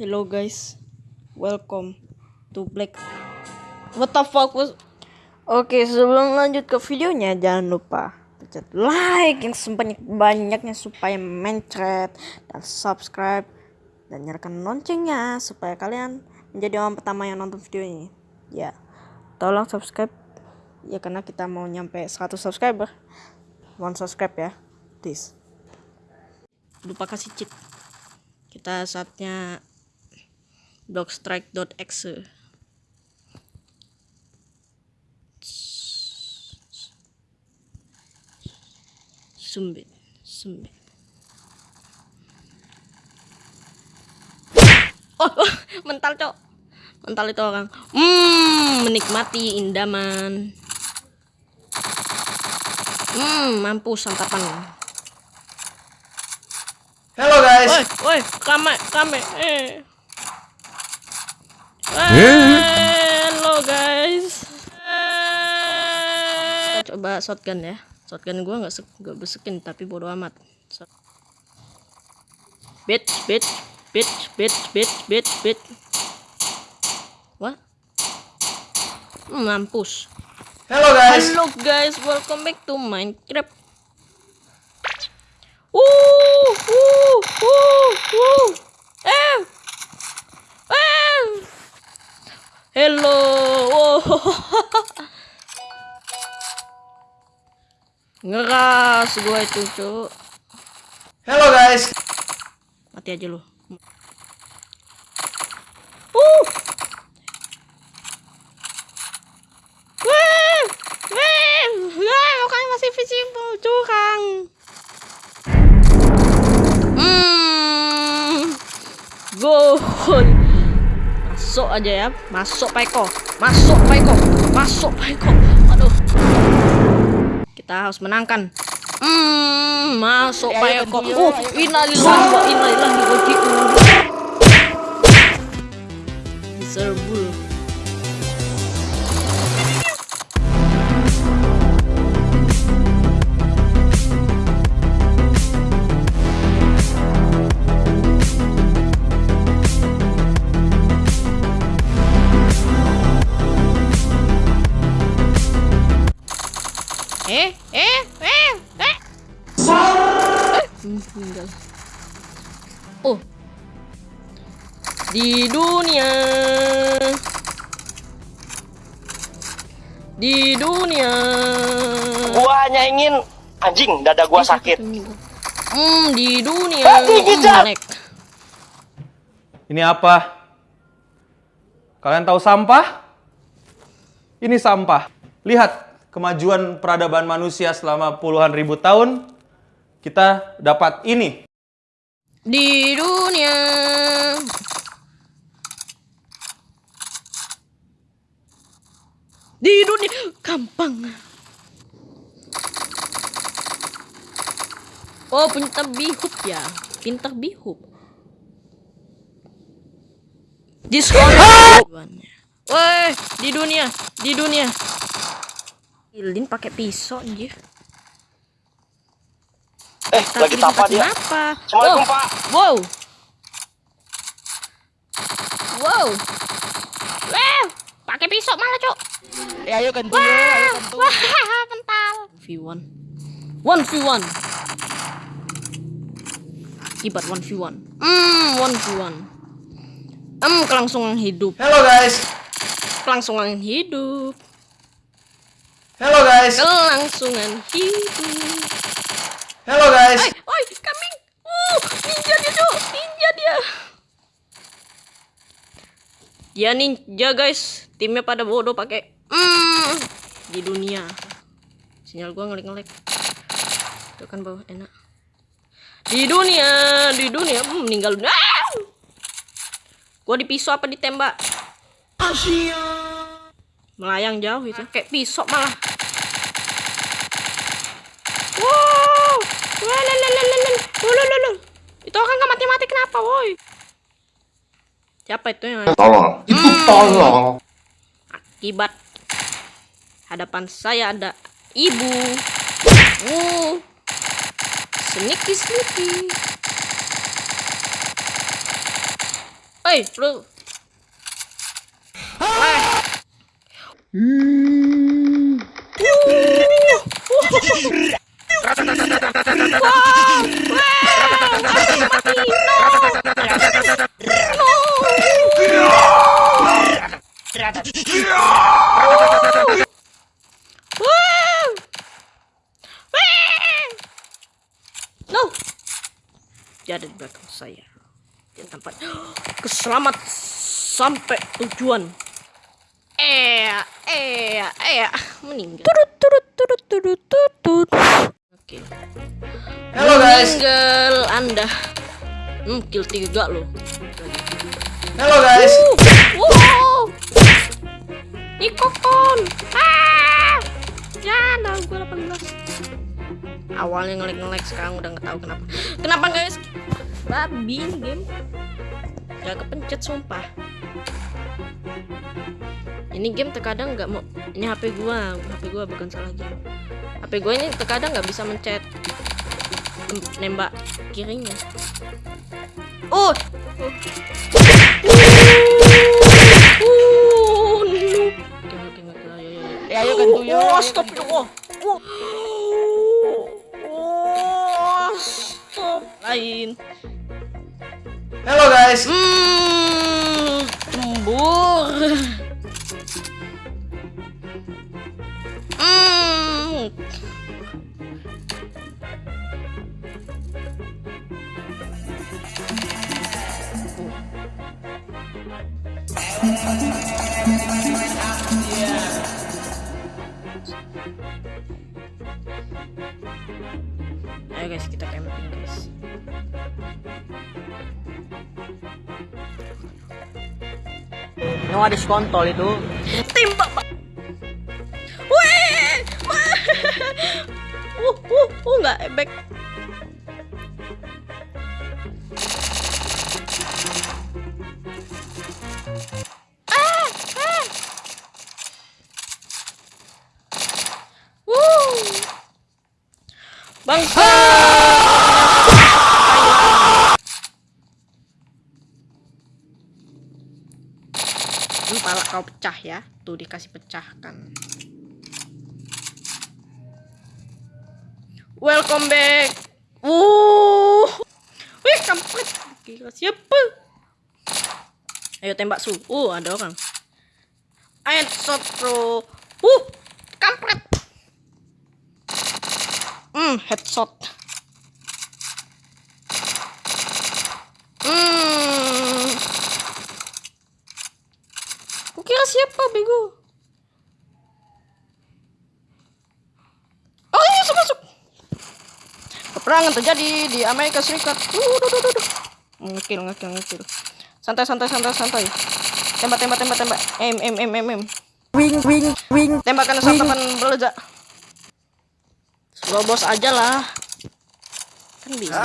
Hello guys, welcome to Black. What the fuck was? Oke, sebelum lanjut ke videonya, jangan lupa pencet like yang sebanyak banyaknya supaya mencret dan subscribe dan nyalakan loncengnya supaya kalian menjadi orang pertama yang nonton video ini. Ya, tolong subscribe ya karena kita mau nyampe 100 subscriber. One subscribe ya, please. Lupa kasih cheat. Kita saatnya blogstrike.exe sumbit sumbit oh, oh mental cok. Mental itu orang. Hmm menikmati indaman. Hmm mampus santapan Halo guys. Woi, woi, kame, kame, eh. Halo guys. Kita coba shotgun ya. Shotgun gua nggak nggak besekin tapi bodo amat. Bitch, bitch, bitch, bitch, bitch, bitch, bitch. What? Hmm, mampus. Halo guys. Halo guys, welcome back to Minecraft. Uh, uh, uh, uh. Eh. Hello. Oh. Ngeras gua itu, Cuk. Halo guys. Mati aja lu. Uh. Wah, wah, wah, makanya masih visible, curang. Hmm. Masuk aja ya. Masuk Paiko. Masuk Paiko. Masuk Paiko. Aduh. Kita harus menangkan. Hmm, masuk Paiko. Oh, innalillahi wa inna ilaihi raji'un. Serbul. Eh, eh, eh, eh. Hmm, meninggal. Oh. Di dunia. Di dunia. Gua hanya ingin anjing dada gua sakit. Hmm, di dunia. Gigi, Hmm. Ini apa? Kalian tahu sampah? Ini sampah. Lihat kemajuan peradaban manusia selama puluhan ribu tahun. Kita dapat ini. Di dunia. Di dunia gampang. Oh, pintar bihub ya. Pintar bihub. Diskon. Woi, di dunia, di dunia. Ilin pakai pisau anjir. Eh, lagi tapa dia. Kenapa? Assalamualaikum, Oh, Pak. Wow. Wow. Wow. Pakai pisau malah, Cok. Ya ayo ganti ya, ayo Wah, ganti. wah, mental. V1. 1v1. Kibat 1v1. Hmm, 1v1. Hmm, kelangsungan hidup. Halo guys. Kelangsungan hidup. Halo guys. Kelangsungan hidup. Halo guys. Oi, oi, coming. Uh, ninja dia, Cok. Ninja dia. Dia ninja, guys. Timnya pada bodoh pakai hmm, di dunia. Sinyal gua ngelik-ngelik. Itu kan bawah enak. Di dunia, di dunia hmm, meninggal. Ah! Gua dipisau apa ditembak? Melayang jauh itu, kayak pisau malah. Itu orang nggak mati-mati kenapa, woi? Siapa itu yang tolong itu tolong akibat hadapan saya ada ibu. Uh, sneaky sneaky. Hei, lu. Wow. Dia ada di belakang saya. Dia tampak keselamat sampai tujuan. Eh, eh, eh, meninggal. Turut, turut, turut, turut, turut. Oke. Hello guys. Meninggal Anda. Hmm, kill tiga loh. Hello guys. Uh, wow. Nikokon. Ah. Ya, dah gua 18. Awalnya ngelik-ngelik sekarang udah nggak tahu kenapa. Kenapa guys? Babi ini game. Gak kepencet sumpah. Ini game terkadang nggak mau. Ini HP gua, HP gua bukan salah game. HP gua ini terkadang nggak bisa mencet nembak kirinya. Oh. Oh, noob. Oke, oke, oke, ayo, ayo, ayo. Eh, ayo gantu yo. Oh, stop yo. Oh. Oh, stop. Lain. Hello guys. Hmm, tembur. Hmm. Ayo guys, kita Yang ada skontol itu. tembak Weh! uh uh uh nggak ebek ah ah Wuh. bangsa kau pecah ya. Tuh dikasih pecahkan. Welcome back. Wuh. Wih, kampret. Gila siapa? Ayo tembak su. Uh, ada orang. Headshot, bro. Uh, kampret. Hmm, headshot. Hmm. Bego? Oh iya masuk masuk. Peperangan terjadi di Amerika Serikat. Duh, duh, duh, duh. Ngekil ngekil ngekil. Santai santai santai santai. Tembak tembak tembak tembak. M M M M M. Wing wing wing. Tembakan santapan meledak. Suruh bos aja lah. Kan bisa.